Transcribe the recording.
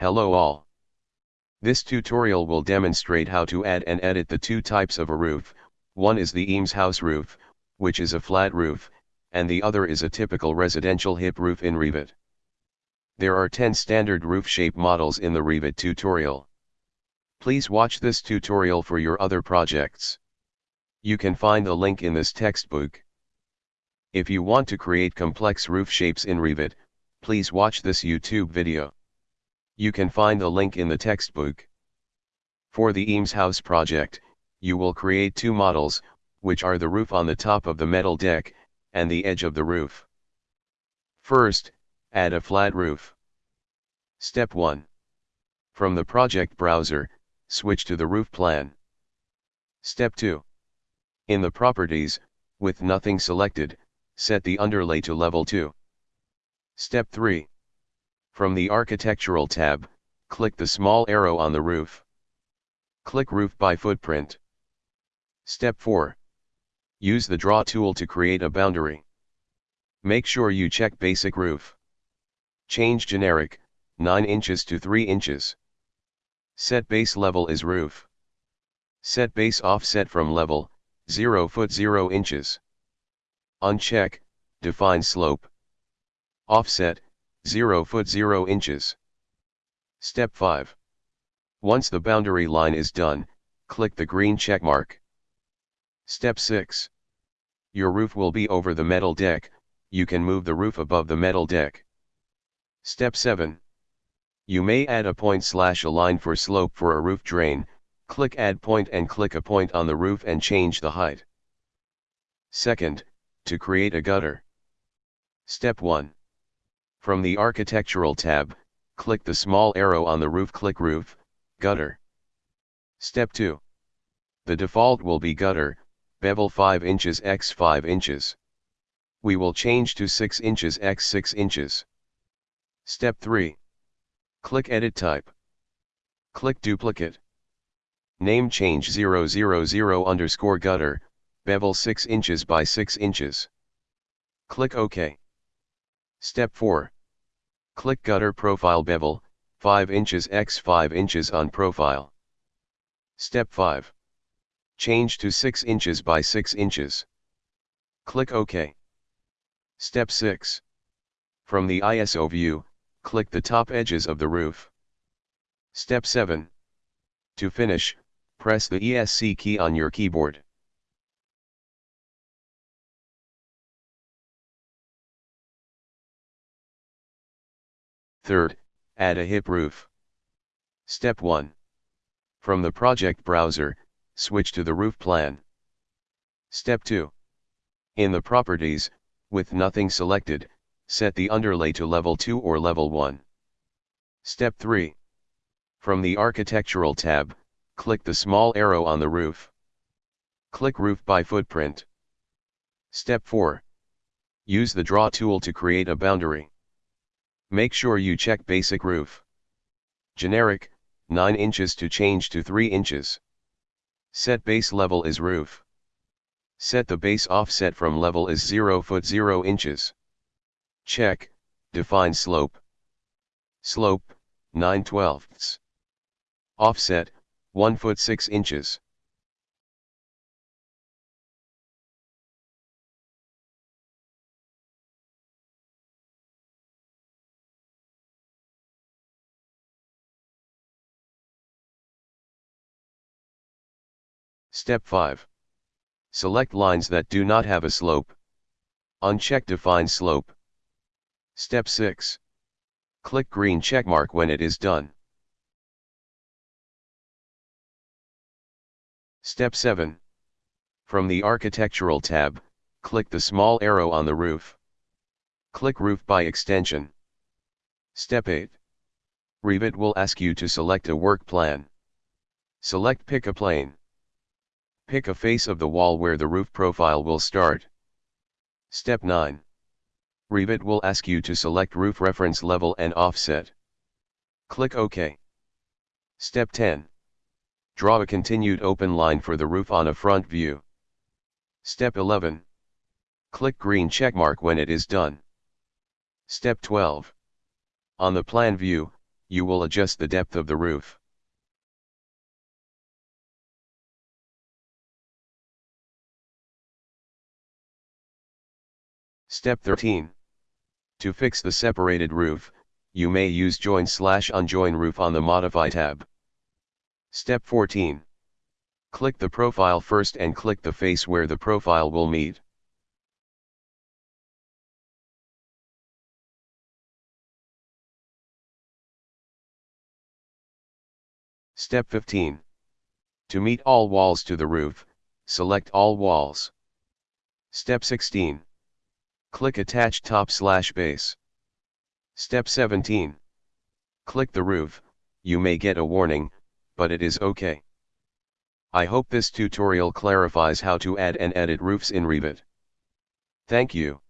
Hello all. This tutorial will demonstrate how to add and edit the two types of a roof, one is the Eames house roof, which is a flat roof, and the other is a typical residential hip roof in Revit. There are 10 standard roof shape models in the Revit tutorial. Please watch this tutorial for your other projects. You can find the link in this textbook. If you want to create complex roof shapes in Revit, please watch this YouTube video. You can find the link in the textbook. For the Eames House project, you will create two models, which are the roof on the top of the metal deck, and the edge of the roof. First, add a flat roof. Step 1. From the project browser, switch to the roof plan. Step 2. In the properties, with nothing selected, set the underlay to level 2. Step 3. From the Architectural tab, click the small arrow on the roof. Click Roof by Footprint. Step 4. Use the Draw tool to create a boundary. Make sure you check Basic Roof. Change Generic, 9 inches to 3 inches. Set base level is roof. Set base offset from level, 0 foot 0 inches. Uncheck, define slope. Offset, 0 foot 0 inches. Step 5. Once the boundary line is done, click the green check mark. Step 6. Your roof will be over the metal deck, you can move the roof above the metal deck. Step 7. You may add a point slash a line for slope for a roof drain, click add point and click a point on the roof and change the height. Second, to create a gutter. Step 1. From the Architectural tab, click the small arrow on the roof click Roof, Gutter. Step 2. The default will be gutter, bevel 5 inches x 5 inches. We will change to 6 inches x 6 inches. Step 3. Click Edit Type. Click Duplicate. Name change 000 underscore gutter, bevel 6 inches by 6 inches. Click OK. Step 4. Click Gutter Profile Bevel, 5 inches x 5 inches on profile. Step 5. Change to 6 inches by 6 inches. Click OK. Step 6. From the ISO view, click the top edges of the roof. Step 7. To finish, press the ESC key on your keyboard. Third, add a hip roof. Step 1. From the project browser, switch to the roof plan. Step 2. In the properties, with nothing selected, set the underlay to level 2 or level 1. Step 3. From the architectural tab, click the small arrow on the roof. Click roof by footprint. Step 4. Use the draw tool to create a boundary. Make sure you check basic roof. Generic, 9 inches to change to 3 inches. Set base level is roof. Set the base offset from level is 0 foot 0 inches. Check, define slope. Slope, 9 twelfths. Offset, 1 foot 6 inches. Step 5. Select lines that do not have a slope. Uncheck Define Slope. Step 6. Click green checkmark when it is done. Step 7. From the Architectural tab, click the small arrow on the roof. Click Roof by extrusion. Step 8. Revit will ask you to select a work plan. Select Pick a plane. Pick a face of the wall where the roof profile will start. Step 9. Revit will ask you to select roof reference level and offset. Click OK. Step 10. Draw a continued open line for the roof on a front view. Step 11. Click green checkmark when it is done. Step 12. On the plan view, you will adjust the depth of the roof. Step 13. To fix the separated roof, you may use join slash unjoin roof on the Modify tab. Step 14. Click the profile first and click the face where the profile will meet. Step 15. To meet all walls to the roof, select all walls. Step 16. Click Attach Top slash Base. Step 17. Click the roof, you may get a warning, but it is okay. I hope this tutorial clarifies how to add and edit roofs in Revit. Thank you.